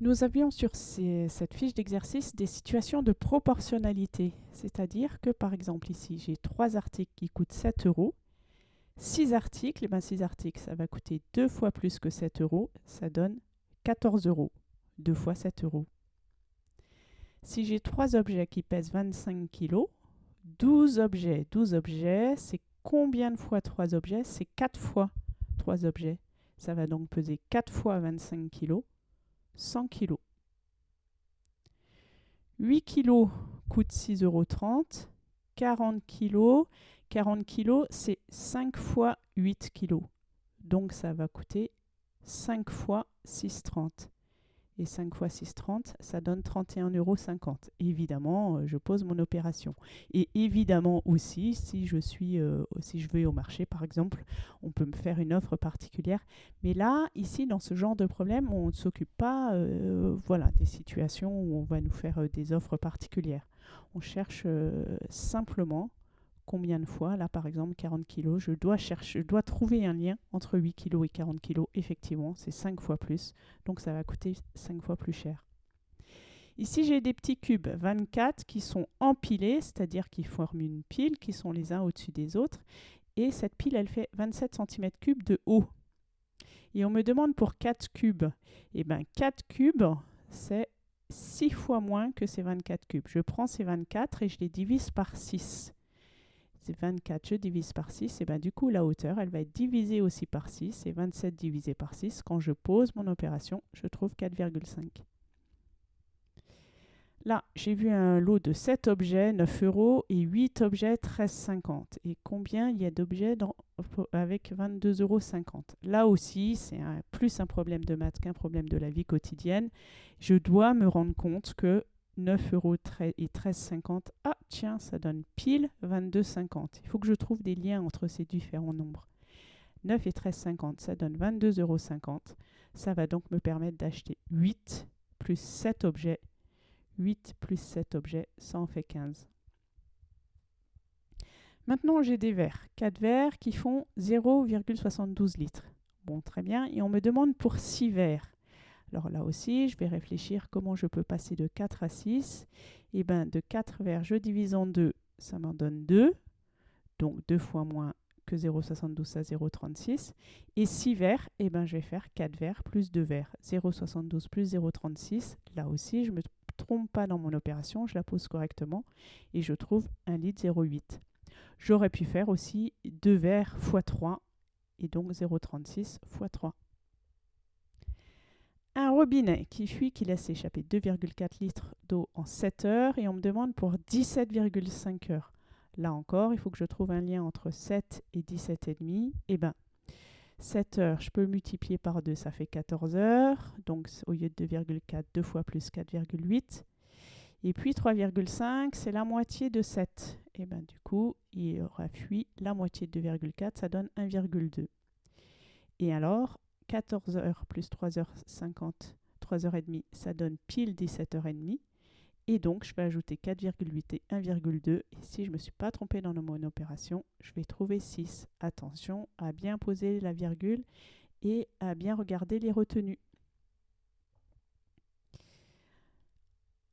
Nous avions sur cette fiche d'exercice des situations de proportionnalité, c'est-à-dire que par exemple ici j'ai trois articles qui coûtent 7 euros, 6 articles, et ben 6 articles ça va coûter deux fois plus que 7 euros, ça donne 14 euros, 2 fois 7 euros. Si j'ai trois objets qui pèsent 25 kg, 12 objets, 12 objets, c'est combien de fois 3 objets? C'est 4 fois 3 objets. Ça va donc peser 4 fois 25 kg, 100 kg. 8 kg coûte 6,30 euros. 40 kg, 40 kg, c'est 5 fois 8 kg. Donc ça va coûter 5 fois 6,30. Et 5 fois 6,30, ça donne 31,50 euros. Évidemment, euh, je pose mon opération. Et évidemment aussi, si je, suis, euh, si je vais au marché, par exemple, on peut me faire une offre particulière. Mais là, ici, dans ce genre de problème, on ne s'occupe pas euh, voilà, des situations où on va nous faire des offres particulières. On cherche simplement combien de fois, là par exemple 40 kg, je dois chercher, je dois trouver un lien entre 8 kg et 40 kg. Effectivement, c'est 5 fois plus, donc ça va coûter 5 fois plus cher. Ici, j'ai des petits cubes 24 qui sont empilés, c'est-à-dire qui forment une pile, qui sont les uns au-dessus des autres. Et cette pile, elle fait 27 cm3 de haut. Et on me demande pour 4 cubes. Et bien, 4 cubes, c'est 6 fois moins que ces 24 cubes. Je prends ces 24 et je les divise par 6. C'est 24, je divise par 6, et bien du coup la hauteur, elle va être divisée aussi par 6, et 27 divisé par 6, quand je pose mon opération, je trouve 4,5. Là, j'ai vu un lot de 7 objets, 9 euros, et 8 objets, 13,50. Et combien il y a d'objets avec 22,50 euros Là aussi, c'est plus un problème de maths qu'un problème de la vie quotidienne. Je dois me rendre compte que 9 euros et 13,50. Ah, tiens, ça donne pile 22,50. Il faut que je trouve des liens entre ces différents nombres. 9 et 13,50, ça donne 22,50 euros. Ça va donc me permettre d'acheter 8 plus 7 objets. 8 plus 7 objets, ça en fait 15. Maintenant, j'ai des verres. 4 verres qui font 0,72 litres. Bon, très bien. Et on me demande pour 6 verres. Alors là aussi, je vais réfléchir comment je peux passer de 4 à 6. Et bien, de 4 verres, je divise en 2, ça m'en donne 2. Donc 2 fois moins que 0,72, ça 0,36. Et 6 verres, et ben, je vais faire 4 verres plus 2 verres. 0,72 plus 0,36. Là aussi, je ne me trompe pas dans mon opération, je la pose correctement. Et je trouve 1 litre 0,8. J'aurais pu faire aussi 2 verres x 3, et donc 0,36 x 3 un robinet qui fuit, qui laisse échapper 2,4 litres d'eau en 7 heures et on me demande pour 17,5 heures. Là encore, il faut que je trouve un lien entre 7 et 17,5. Et bien, 7 heures, je peux multiplier par 2, ça fait 14 heures. Donc au lieu de 2,4, 2 fois plus 4,8. Et puis 3,5, c'est la moitié de 7. Et bien du coup, il aura fui la moitié de 2,4, ça donne 1,2. Et alors, 14 heures plus 3h50, 3h30, ça donne pile 17h30. Et donc, je vais ajouter 4,8 et 1,2. Et si je ne me suis pas trompé dans mon opération, je vais trouver 6. Attention à bien poser la virgule et à bien regarder les retenues.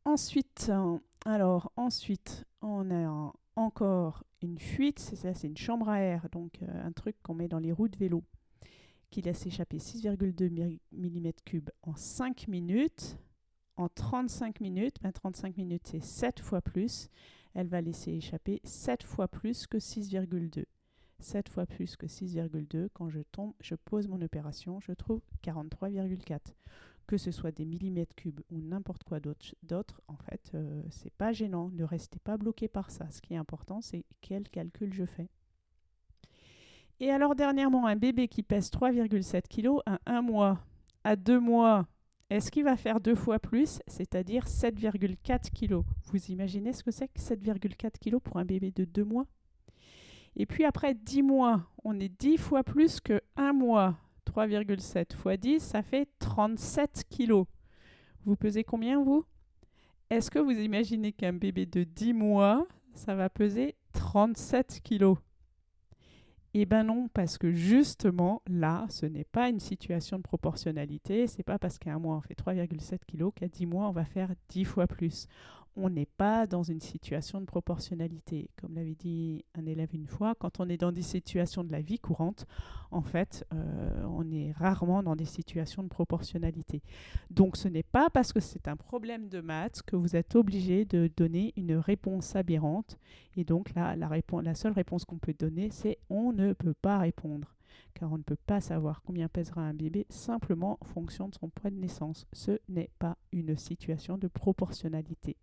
Ensuite, alors, ensuite, on a encore une fuite. Ça, c'est une chambre à air. Donc, un truc qu'on met dans les roues de vélo laisse échapper 6,2 mm3 en 5 minutes. En 35 minutes, ben 35 minutes c'est 7 fois plus, elle va laisser échapper 7 fois plus que 6,2. 7 fois plus que 6,2, quand je tombe, je pose mon opération, je trouve 43,4. Que ce soit des millimètres cubes ou n'importe quoi d'autre, en fait, euh, c'est pas gênant. Ne restez pas bloqué par ça. Ce qui est important, c'est quel calcul je fais. Et alors dernièrement, un bébé qui pèse 3,7 kg à 1 mois, à 2 mois, est-ce qu'il va faire deux fois plus, c'est-à-dire 7,4 kg Vous imaginez ce que c'est que 7,4 kg pour un bébé de 2 mois? Et puis après 10 mois, on est 10 fois plus que 1 mois. 3,7 fois 10, ça fait 37 kg. Vous pesez combien, vous? Est-ce que vous imaginez qu'un bébé de 10 mois, ça va peser 37 kg Eh bien non, parce que justement, là, ce n'est pas une situation de proportionnalité. C'est pas parce qu'à un mois, on fait 3,7 kg qu'à 10 mois, on va faire 10 fois plus on n'est pas dans une situation de proportionnalité. Comme l'avait dit un élève une fois, quand on est dans des situations de la vie courante, en fait, euh, on est rarement dans des situations de proportionnalité. Donc ce n'est pas parce que c'est un problème de maths que vous êtes obligé de donner une réponse aberrante. Et donc là, la, la seule réponse qu'on peut donner, c'est on ne peut pas répondre car on ne peut pas savoir combien pèsera un bébé simplement en fonction de son poids de naissance. Ce n'est pas une situation de proportionnalité.